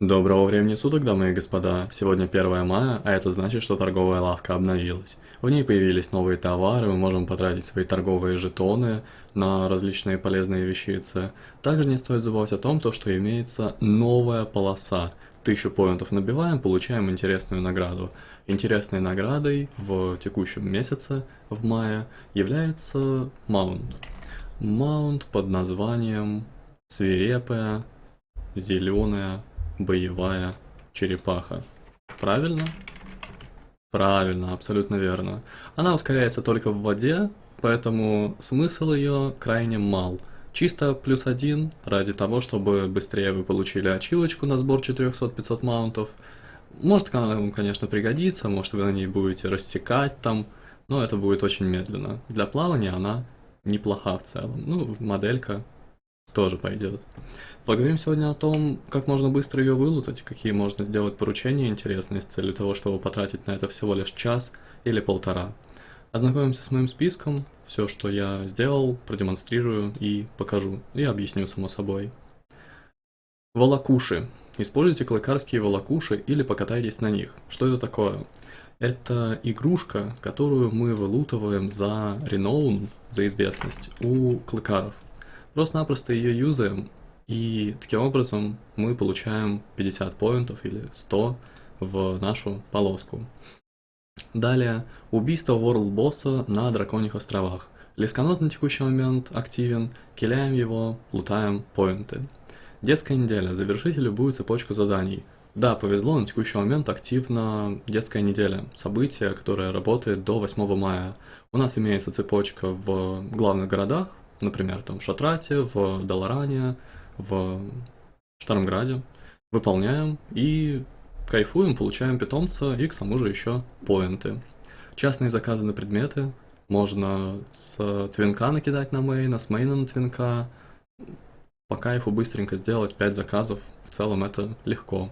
Доброго времени суток, дамы и господа. Сегодня 1 мая, а это значит, что торговая лавка обновилась. В ней появились новые товары, мы можем потратить свои торговые жетоны на различные полезные вещицы. Также не стоит забывать о том, то, что имеется новая полоса. Тысячу поинтов набиваем, получаем интересную награду. Интересной наградой в текущем месяце, в мае, является маунт. Маунт под названием свирепая, зеленая, боевая черепаха. Правильно? Правильно, абсолютно верно. Она ускоряется только в воде, поэтому смысл ее крайне мал. Чисто плюс один, ради того, чтобы быстрее вы получили ачивочку на сбор 400-500 маунтов. Может она вам, конечно, пригодится, может вы на ней будете рассекать там, но это будет очень медленно. Для плавания она неплоха в целом. Ну, моделька тоже пойдет. Поговорим сегодня о том, как можно быстро ее вылутать, какие можно сделать поручения интересные с целью того, чтобы потратить на это всего лишь час или полтора. Ознакомимся с моим списком, все, что я сделал, продемонстрирую и покажу, и объясню само собой. Волокуши. Используйте клыкарские волокуши или покатайтесь на них. Что это такое? Это игрушка, которую мы вылутываем за реноун, за известность, у клыкаров. Просто-напросто ее юзаем, и таким образом мы получаем 50 поинтов или 100 в нашу полоску. Далее, убийство World Босса на Драконьих островах. Лесканот на текущий момент активен, киляем его, лутаем поинты. Детская неделя. Завершите любую цепочку заданий. Да, повезло, на текущий момент активна детская неделя. Событие, которое работает до 8 мая. У нас имеется цепочка в главных городах, например, там в Шатрате, в Даларане, в Штармграде, выполняем и кайфуем, получаем питомца и к тому же еще поинты. Частные заказы на предметы можно с твинка накидать на мейна, с мейна на твинка. По кайфу быстренько сделать 5 заказов, в целом это легко.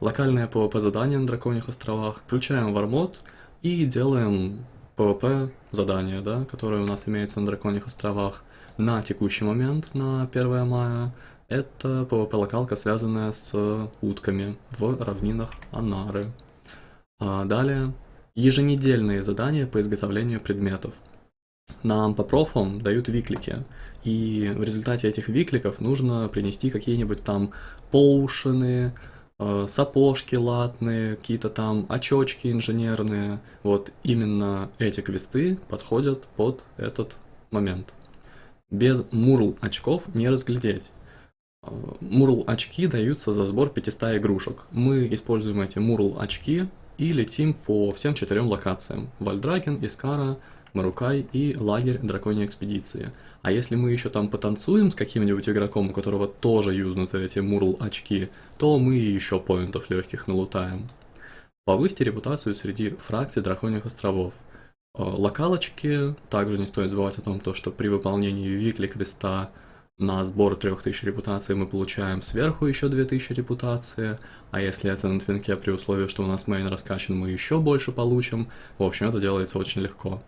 Локальные PvP задания на Драконьих островах, включаем вармод и делаем PvP задания, да, которые у нас имеются на Драконьих островах на текущий момент, на 1 мая. Это PvP-локалка, связанная с утками в равнинах Анары. А далее, еженедельные задания по изготовлению предметов. Нам по профам дают виклики, и в результате этих викликов нужно принести какие-нибудь там поушены, сапожки латные, какие-то там очочки инженерные. Вот именно эти квесты подходят под этот момент. Без мурл очков не разглядеть. Мурл очки даются за сбор 500 игрушек. Мы используем эти мурл очки и летим по всем четырем локациям. Вальдраген, Искара, Марукай и лагерь Драконьей Экспедиции. А если мы еще там потанцуем с каким-нибудь игроком, у которого тоже юзнуты эти мурл очки, то мы еще поинтов легких налутаем. Повысьте репутацию среди фракций Драконьих островов. Э, локалочки, также не стоит забывать о том, что при выполнении викли квеста на сбор 3000 репутации мы получаем сверху еще 2000 репутации, а если это на твинке при условии, что у нас мейн раскачан, мы еще больше получим. В общем, это делается очень легко.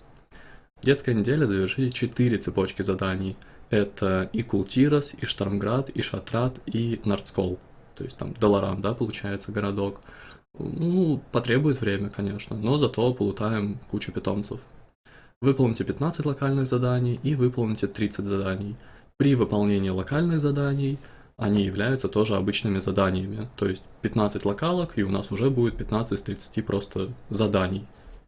Детская неделя завершите 4 цепочки заданий. Это и Култирос, и Штормград, и Шатрат, и Нардскол. То есть там Долоран, да, получается городок. Ну, потребует время, конечно, но зато полутаем кучу питомцев. Выполните 15 локальных заданий и выполните 30 заданий. При выполнении локальных заданий они являются тоже обычными заданиями. То есть 15 локалок, и у нас уже будет 15 из 30 просто заданий.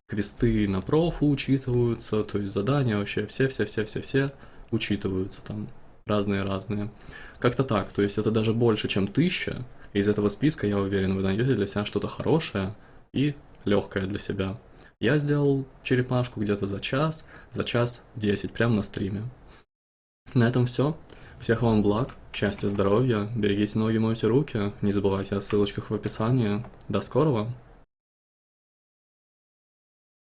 Квесты на профу учитываются, то есть задания вообще все-все-все-все-все учитываются там разные-разные. Как-то так, то есть это даже больше, чем тысяча. Из этого списка, я уверен, вы найдете для себя что-то хорошее и легкое для себя. Я сделал черепашку где-то за час, за час 10, прямо на стриме. На этом все. Всех вам благ, счастья, здоровья, берегите ноги, мойте руки, не забывайте о ссылочках в описании. До скорого!